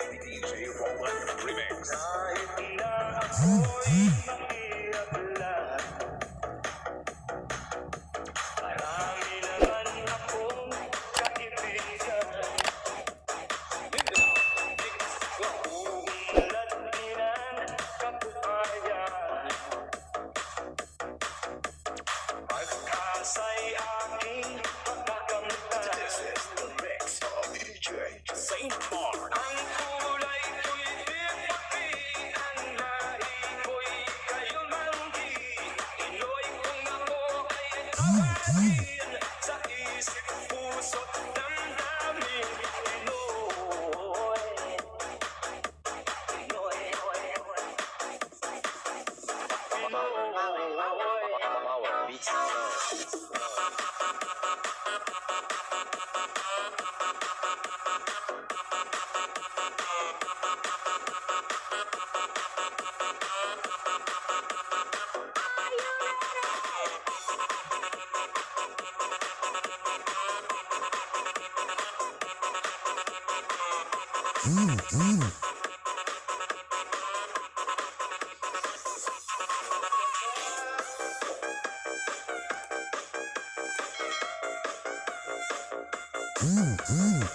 DJ Roland Remix. beats Mm. mm. DJ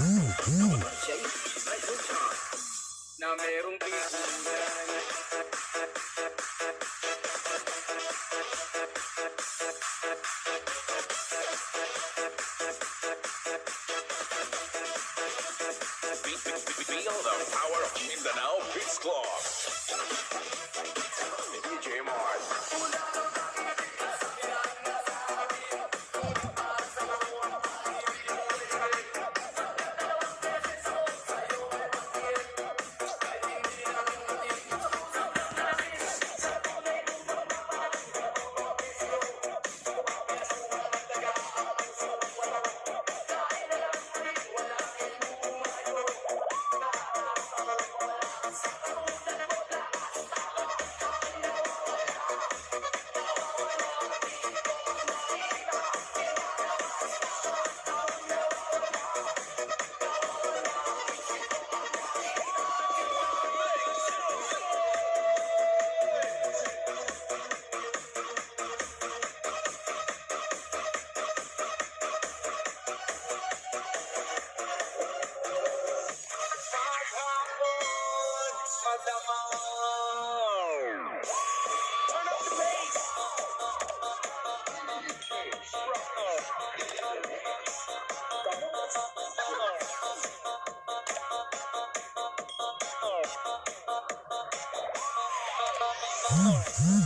음, 음. Oh,